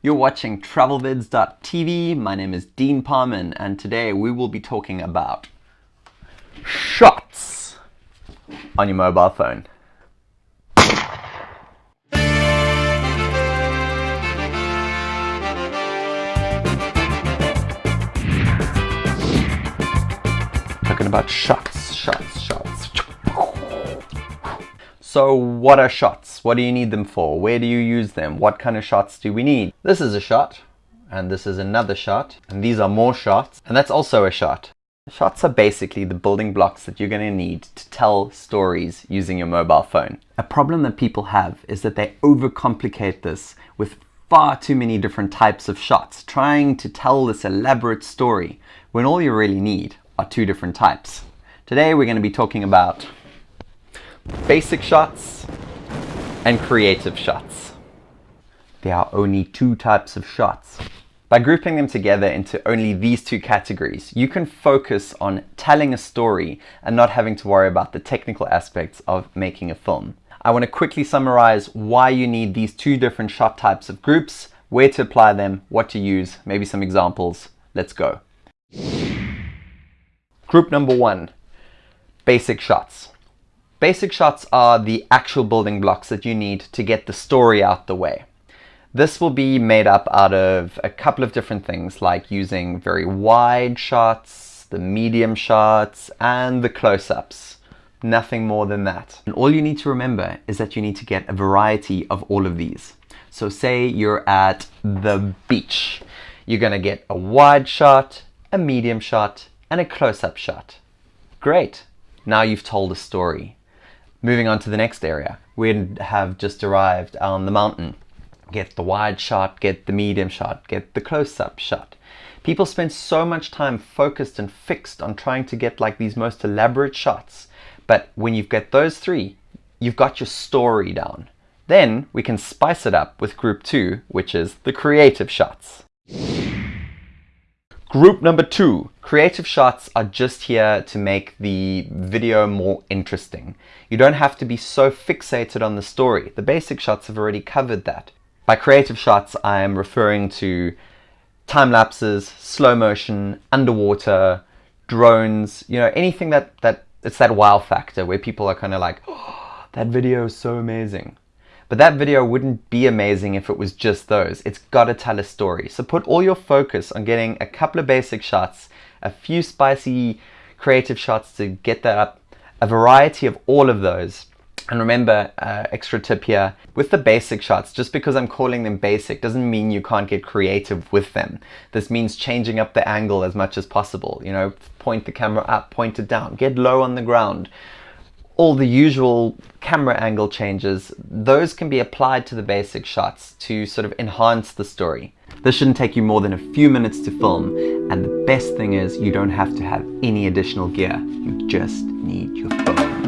You're watching travelvids.tv. My name is Dean Parman, and today we will be talking about shots on your mobile phone. Talking about shots, shots, shots. So what are shots? What do you need them for? Where do you use them? What kind of shots do we need? This is a shot, and this is another shot, and these are more shots, and that's also a shot. Shots are basically the building blocks that you're going to need to tell stories using your mobile phone. A problem that people have is that they overcomplicate this with far too many different types of shots, trying to tell this elaborate story when all you really need are two different types. Today we're going to be talking about basic shots and creative shots. There are only two types of shots. By grouping them together into only these two categories, you can focus on telling a story and not having to worry about the technical aspects of making a film. I want to quickly summarize why you need these two different shot types of groups, where to apply them, what to use, maybe some examples. Let's go. Group number one, basic shots. Basic shots are the actual building blocks that you need to get the story out the way. This will be made up out of a couple of different things like using very wide shots, the medium shots, and the close-ups. Nothing more than that. And all you need to remember is that you need to get a variety of all of these. So say you're at the beach. You're gonna get a wide shot, a medium shot, and a close-up shot. Great, now you've told a story. Moving on to the next area, we have just arrived on the mountain. Get the wide shot, get the medium shot, get the close-up shot. People spend so much time focused and fixed on trying to get like these most elaborate shots. But when you've got those three, you've got your story down. Then we can spice it up with group two, which is the creative shots. Group number two, creative shots are just here to make the video more interesting. You don't have to be so fixated on the story. The basic shots have already covered that. By creative shots, I am referring to time lapses, slow motion, underwater, drones, you know, anything that, that it's that wow factor where people are kind of like, oh, that video is so amazing. But that video wouldn't be amazing if it was just those. It's got to tell a story. So put all your focus on getting a couple of basic shots, a few spicy creative shots to get that up, a variety of all of those. And remember, uh, extra tip here, with the basic shots, just because I'm calling them basic doesn't mean you can't get creative with them. This means changing up the angle as much as possible. You know, point the camera up, point it down, get low on the ground all the usual camera angle changes, those can be applied to the basic shots to sort of enhance the story. This shouldn't take you more than a few minutes to film, and the best thing is you don't have to have any additional gear. You just need your phone.